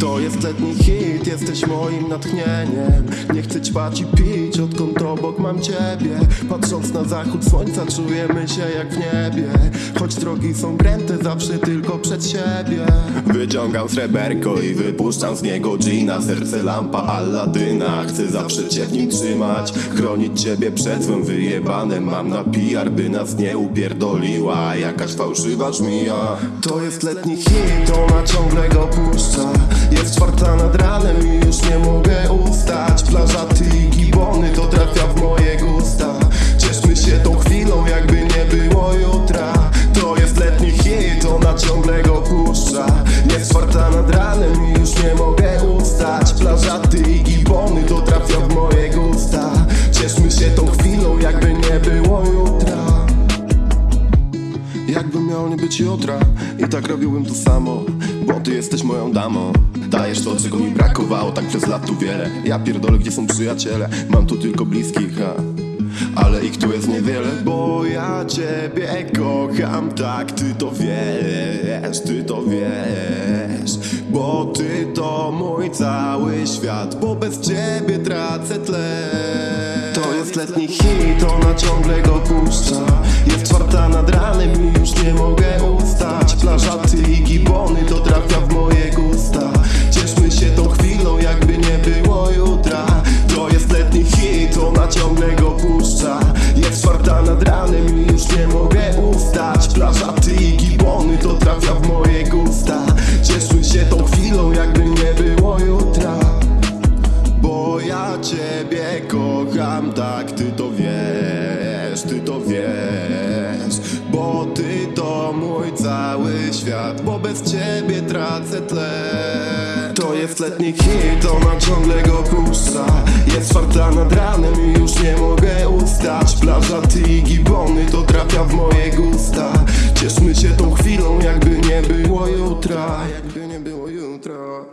jest letni hit, jesteś moim natchnieniem. Nie chcę ćpać i pić, odkąd obok mam ciebie. Patrząc na zachód słońca czujemy się jak w niebie. Choć drogi są kręte, zawsze tylko przed siebie. Wyciągam sreberko i wypuszczam z niego gina. Serce lampa Alladyna, chcę zawsze cię w nim trzymać. Chronić ciebie przed złym wyjebanem. Mam na PR, by nas nie upierdoliła. Jakaś fałszywa żmija. To jest letni hit, ona ciągle go puszcza Jest czwarta nad ranem i już nie mogę ustać. Plaża, ty i gibony, to trafia w moje gusta. Cieszmy się tą chwilą, jakby nie było jutra. To jest letni hit, ona ciągle go puszcza. Jest czwarta Jakbym miał nie być jutra I tak robiłbym to samo. Bo ty jesteś moją damą. Dajesz to, czego mi brakowało Tak przez lat tu wiele. Ja pierdolę, gdzie są przyjaciele. Mam tu tylko bliskich, ha. Ale ich tu jest niewiele Bo ja ciebie kocham. Tak, ty to wiesz Ty to wiesz. Bo ty to mój cały świat Bo bez ciebie tracę tlen To jest letni hit Ona ciągle go puszcza. Jest czwarta nad ciągle go puszcza. Jest czwarta nad ranem i już nie mogę ustać. Plaża, ty i gibony To trafia w moje gusta. Cieszmy się tą chwilą jakby nie było jutra. Bo ja ciebie kocham, tak ty to wiesz, ty to wiesz. Bo ty to mój cały świat, bo bez ciebie tracę tlen To jest letni hit, ona ciągle go puszcza Jest czwarta nad ranem i już nie mogę ustać. Plaża, ty i gibony, to trafia w moje gusta. Cieszmy się tą chwilą, jakby nie było jutra Jakby nie było jutra